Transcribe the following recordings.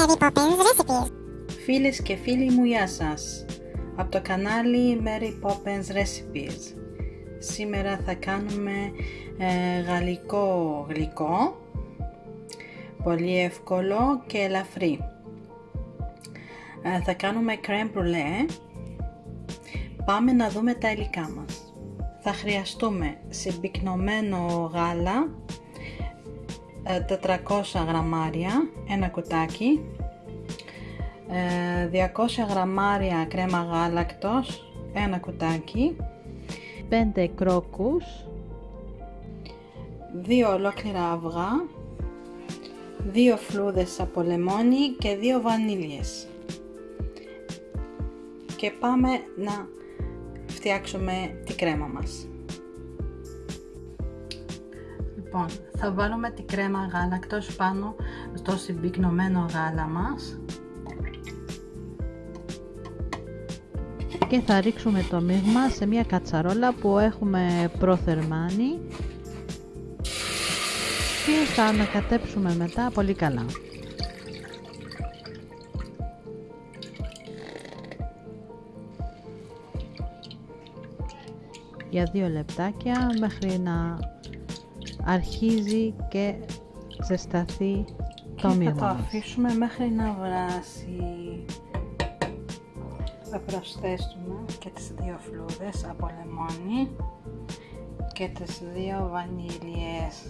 Mary Poppins Recipes. Φίλες και φίλοι μου, γεια σας! Από το κανάλι Mary Poppins Recipes. Σήμερα θα κάνουμε ε, γαλλικό γλυκό, πολύ εύκολο και ελαφρύ. Ε, θα κάνουμε crème brûlée. Πάμε να δούμε τα υλικά μας. Θα χρειαστούμε συμπυκνωμένο γάλα, 400 γραμμάρια, ένα κουτάκι, 200 γραμμάρια κρέμα γάλακτος, ένα κουτάκι, 5 κρόκους, 2 ολόκληρα αυγά, 2 φλούδες από λεμόνι και 2 βανίλιες. Και πάμε να φτιάξουμε τη κρέμα μας. Λοιπόν, θα βάλουμε τη κρέμα γάλακτος πάνω στο συμπυκνωμένο γάλα μας και θα ρίξουμε το μείγμα σε μια κατσαρόλα που έχουμε προθερμάνει και θα ανακατέψουμε μετά πολύ καλά. για δύο λεπτάκια μέχρι να αρχίζει και ζεσταθεί το μείγμα Θα το αφήσουμε μέχρι να βράσει. Θα προσθέσουμε και τις δύο φλούδες από λεμόνι και τις δύο βανίλιες.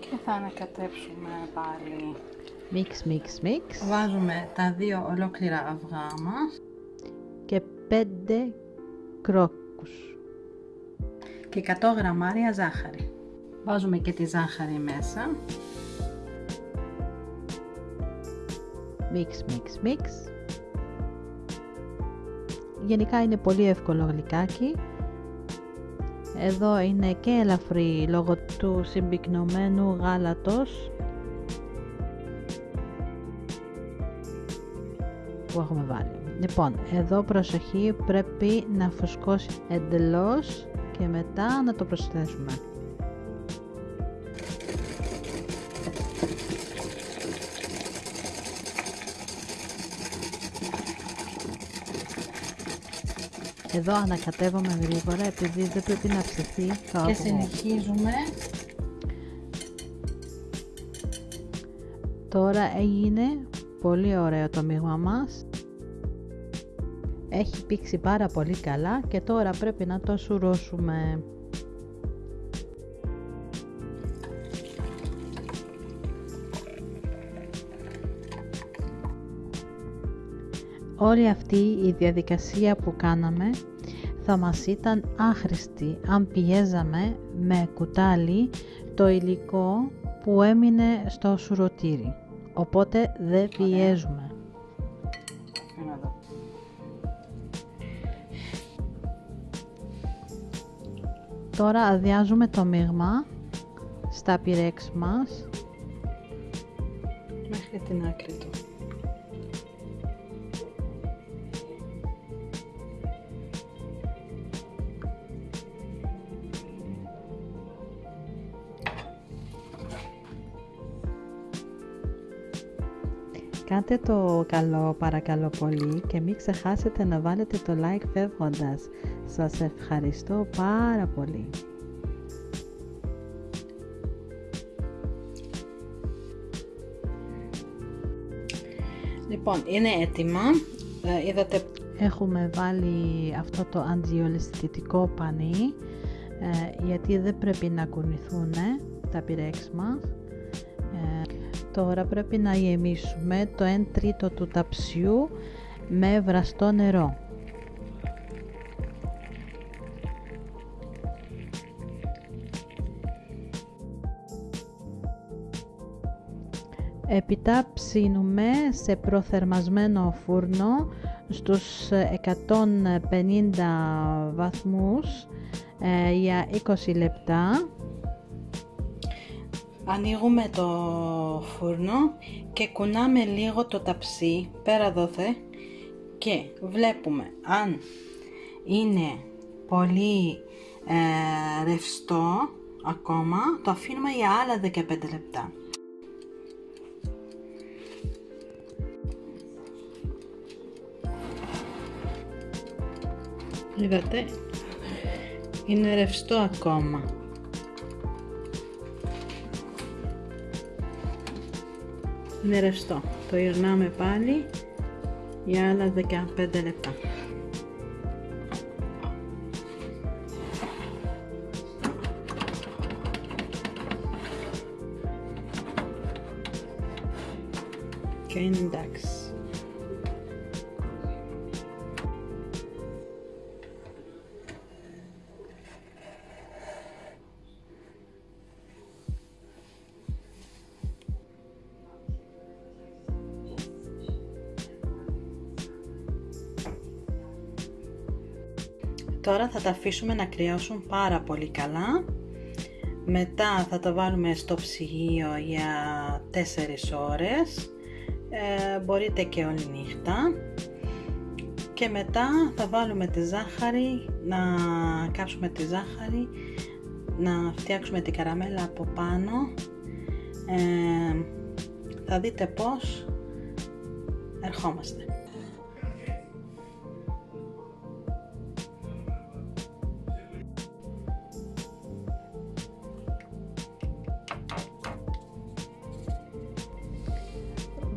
Και θα ανακατέψουμε πάλι. Μίξ, μίξ, μίξ. Βάζουμε τα δύο ολόκληρα αυγά μας και 5 κρόκους και 100 γραμμάρια ζάχαρη. Βάζουμε και τη ζάχαρη μέσα. Μίξ, μίξ, μίξ. Γενικά είναι πολύ εύκολο γλυκάκι. Εδώ είναι και ελαφρύ λόγω του συμπυκνωμένου γάλατος που έχουμε βάλει. Λοιπόν, εδώ προσοχή πρέπει να φουσκώσει εντελώς και μετά να το προσθέσουμε. Εδώ ανακατεύουμε γρήγορα επειδή δεν πρέπει να ψηθεί το Και συνεχίζουμε. Τώρα έγινε πολύ ωραίο το μείγμα μας έχει πήξει πάρα πολύ καλά και τώρα πρέπει να το σουρώσουμε. Όλη αυτή η διαδικασία που κάναμε θα μας ήταν άχρηστη αν πιέζαμε με κουτάλι το υλικό που έμεινε στο σουρωτήρι. Οπότε δεν πιέζουμε. Τώρα αδειάζουμε το μείγμα στα πυρέξ μας μέχρι την άκρη του. Κάντε το καλό παρακαλώ πολύ και μην ξεχάσετε να βάλετε το like φεύγοντας. Σας ευχαριστώ πάρα πολύ. Λοιπόν, είναι έτοιμα. Ε, είδατε... Έχουμε βάλει αυτό το αντιολισθητικό πανί ε, γιατί δεν πρέπει να κουνηθούν τα πυρέξ μας. Ε, τώρα πρέπει να γεμίσουμε το 1 τρίτο του ταψιού με βραστό νερό. Έπειτα ψήνουμε σε προθερμασμένο φούρνο στους 150 βαθμούς ε, για 20 λεπτά. Ανοίγουμε το φούρνο και κουνάμε λίγο το ταψί πέρα δόθε και βλέπουμε αν είναι πολύ ε, ρευστό ακόμα το αφήνουμε για άλλα 15 λεπτά. Είδατε, είναι ρευστό ακόμα. Είναι ρευστό. Το γυρνάμε πάλι για άλλα 15 λεπτά. Και είναι εντάξει. Τώρα θα τα αφήσουμε να κρυώσουν πάρα πολύ καλά. Μετά θα τα βάλουμε στο ψυγείο για 4 ώρες. Ε, μπορείτε και όλη νύχτα. Και μετά θα βάλουμε τη ζάχαρη, να κάψουμε τη ζάχαρη, να φτιάξουμε την καραμέλα από πάνω. Ε, θα δείτε πώς ερχόμαστε.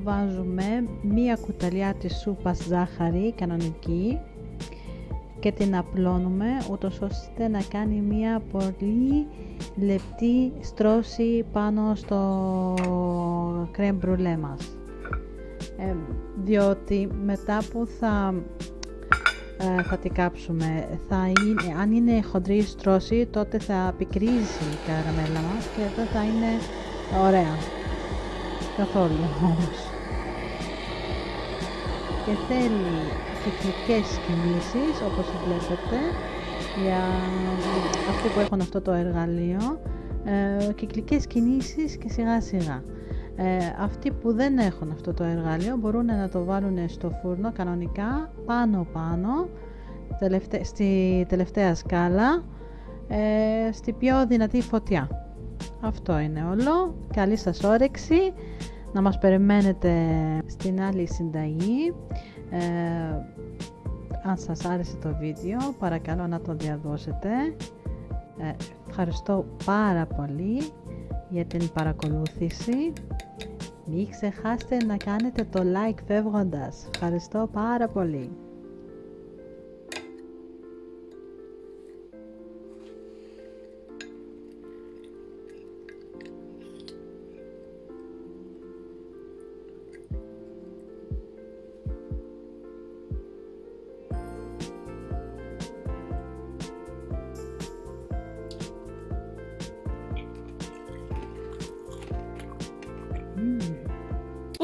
Βάζουμε μία κουταλιά της σούπας ζάχαρη κανονική και την απλώνουμε ούτως ώστε να κάνει μία πολύ λεπτή στρώση πάνω στο κρέμ μπρουλέ μας. Ε, διότι μετά που θα ε, θα την κάψουμε θα είναι, αν είναι χοντρή στρώση τότε θα πικρίζει η καραμέλα μας και δεν θα είναι ωραία. Καθόλου όμως και θέλει κυκλικές κινήσεις όπως βλέπετε για αυτοί που έχουν αυτό το εργαλείο ε, κυκλικές κινήσεις και σιγά σιγά. Ε, αυτοί που δεν έχουν αυτό το εργαλείο μπορούν να το βάλουν στο φούρνο κανονικά πάνω πάνω στη τελευταία σκάλα ε, στη πιο δυνατή φωτιά. Αυτό είναι όλο. Καλή σας όρεξη να μας περιμένετε στην άλλη συνταγή. Ε, αν σας άρεσε το βίντεο παρακαλώ να το διαδώσετε. Ε, ευχαριστώ πάρα πολύ για την παρακολούθηση. Μην ξεχάσετε να κάνετε το like φεύγοντας. Ευχαριστώ πάρα πολύ.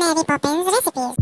Mary Poppins recipes.